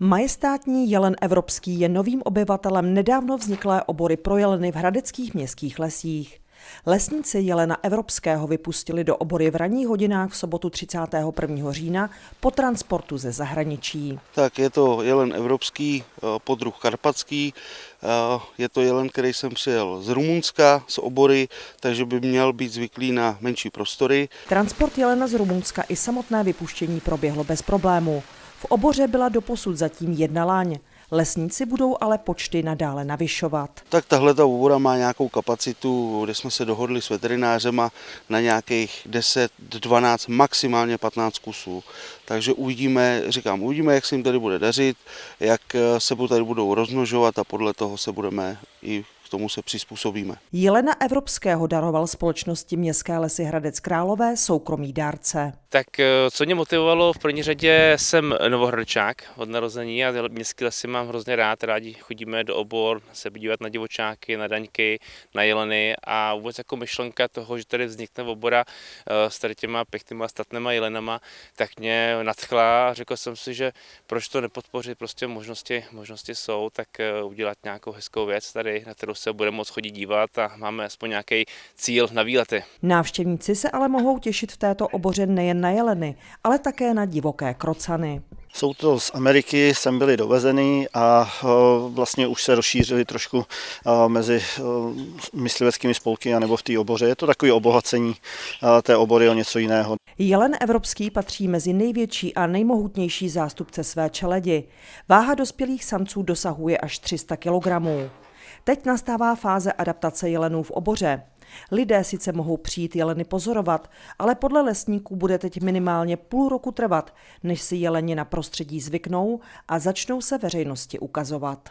Majestátní jelen evropský je novým obyvatelem nedávno vzniklé obory pro jeleny v hradeckých městských lesích. Lesníci jelena evropského vypustili do obory v ranních hodinách v sobotu 31. října po transportu ze zahraničí. Tak je to jelen evropský, eh, podruh karpatský, eh, je to jelen, který jsem přijel z Rumunska, z obory, takže by měl být zvyklý na menší prostory. Transport jelena z Rumunska i samotné vypuštění proběhlo bez problému. V oboře byla doposud zatím jedna láň. Lesníci budou ale počty nadále navyšovat. Tak tahle ta obora má nějakou kapacitu, kde jsme se dohodli s veterinářema na nějakých 10, 12, maximálně 15 kusů. Takže uvidíme, říkám, uvidíme, jak se jim tady bude dařit, jak se tady budou rozmnožovat a podle toho se budeme i k tomu se přizpůsobíme. Jelena Evropského daroval společnosti Městské lesy Hradec Králové soukromý dárce. Tak eh, co mě motivovalo, v první řadě jsem novohradčák od narození a městské lesy mám hrozně rád, rádi chodíme do obor, se podívat na divočáky, na daňky, na jeleny a vůbec jako myšlenka toho, že tady vznikne obora eh, s tady těma pěknýma statnýma jelenama, tak mě nadchla a řekl jsem si, že proč to nepodpořit, prostě možnosti, možnosti jsou, tak eh, udělat nějakou hezkou věc tady, na kterou se bude moc chodit dívat a máme aspoň nějaký cíl na výlety. Návštěvníci se ale mohou těšit v této oboře nejen na jeleny, ale také na divoké krocany. Jsou to z Ameriky, sem byly dovezeny a e, vlastně už se rozšířily trošku e, mezi e, mysliveckými spolky nebo v té oboře. Je to takové obohacení té obory o něco jiného. Jelen evropský patří mezi největší a nejmohutnější zástupce své čeledi. Váha dospělých samců dosahuje až 300 kg. Teď nastává fáze adaptace jelenů v oboře. Lidé sice mohou přijít jeleny pozorovat, ale podle lesníků bude teď minimálně půl roku trvat, než si jeleni na prostředí zvyknou a začnou se veřejnosti ukazovat.